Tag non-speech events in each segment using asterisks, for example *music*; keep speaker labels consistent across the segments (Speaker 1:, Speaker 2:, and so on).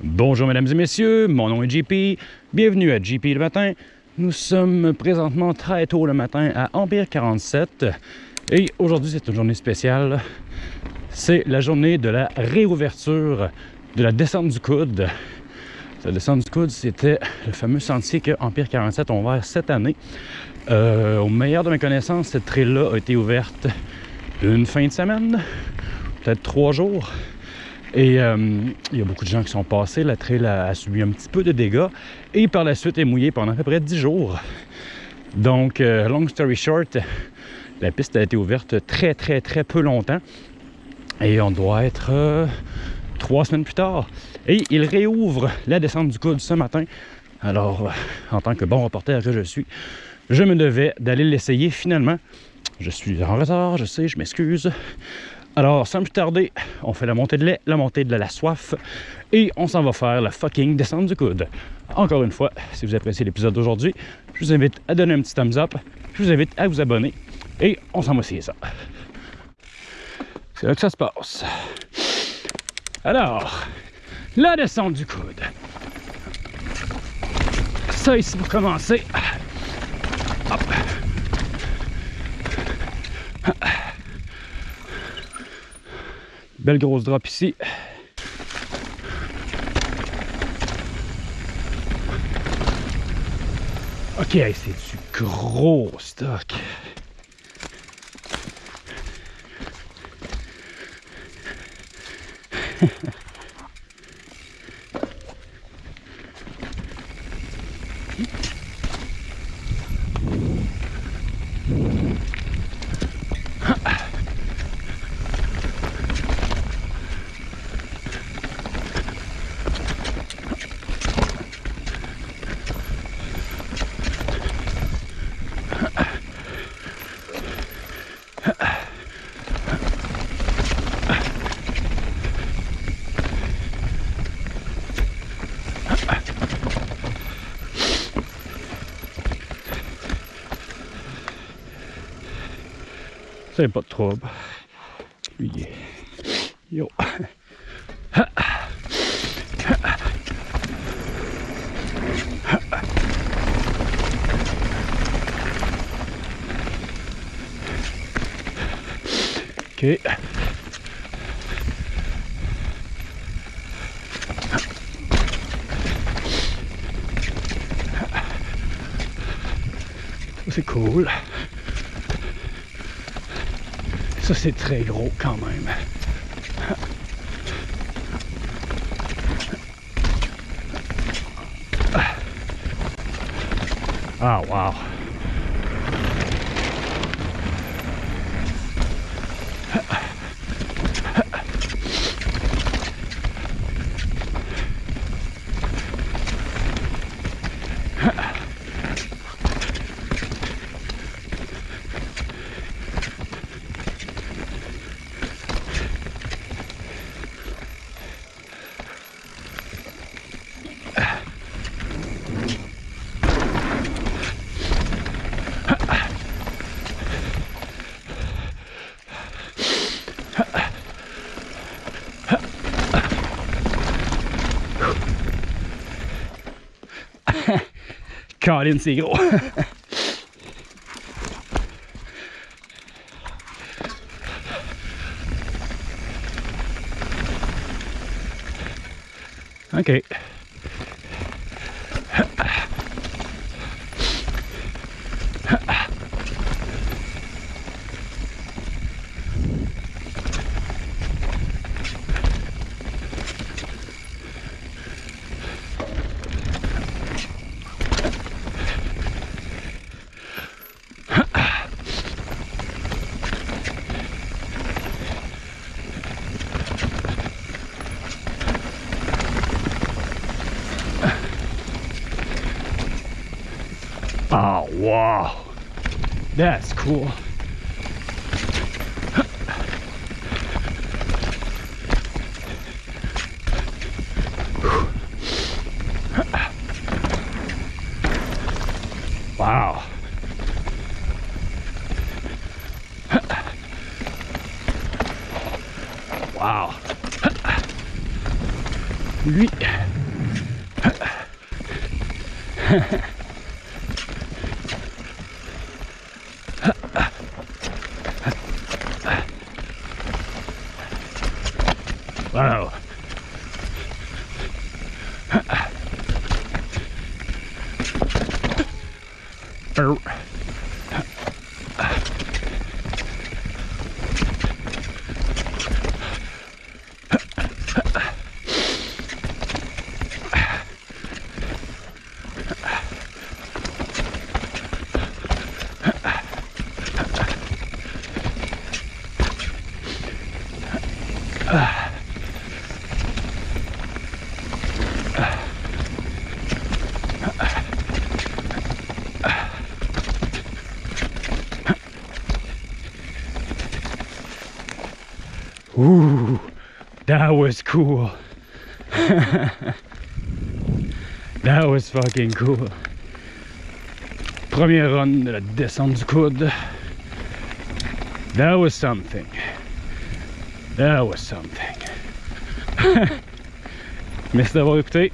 Speaker 1: Bonjour mesdames et messieurs, mon nom est JP, bienvenue à JP le matin. Nous sommes présentement très tôt le matin à Empire 47 et aujourd'hui c'est une journée spéciale. C'est la journée de la réouverture de la descente du coude. La descente du coude, c'était le fameux sentier que Empire 47 ont ouvert cette année. Euh, au meilleur de mes connaissances, cette trail-là a été ouverte une fin de semaine, peut-être trois jours. Et euh, il y a beaucoup de gens qui sont passés. La trail a, subi un petit peu de dégâts. Et par la suite est mouillée pendant à peu près 10 jours. Donc, euh, long story short, la piste a été ouverte très, très, très peu longtemps. Et on doit être euh, trois semaines plus tard. Et il réouvre la descente du coude ce matin. Alors, en tant que bon reporter que je suis, je me devais d'aller l'essayer finalement. Je suis en retard, je sais, je m'excuse. Alors, sans plus tarder, on fait la montée de lait, la montée de la soif et on s'en va faire la fucking descente du coude. Encore une fois, si vous appréciez l'épisode d'aujourd'hui, je vous invite à donner un petit thumbs up, je vous invite à vous abonner et on s'en va essayer ça. C'est là que ça se passe. Alors, la descente du coude. Ça ici pour commencer. Hop. Belle grosse drop ici. Ok, c'est du gros stock. *laughs* C'est pas de trouble. Yo. Ok. C'est cool. Ça, c'est très gros quand même. Ah, wow. Karin innsigere. *laughs* Oh, wow. That's cool. Wow. Wow. Lui, *laughs* Wow. Er. Ooh, that was cool. *laughs* that was fucking cool. Premier run de la descente du coude. That was something. That was something. *laughs* Merci d'avoir écouté.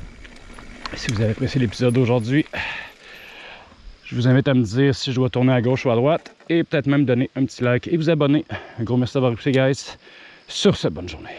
Speaker 1: Si vous avez apprécié l'épisode d'aujourd'hui, je vous invite à me dire si je dois tourner à gauche ou à droite et peut-être même donner un petit like et vous abonner. Un gros merci d'avoir écouté, guys. Sur ce, bonne journée.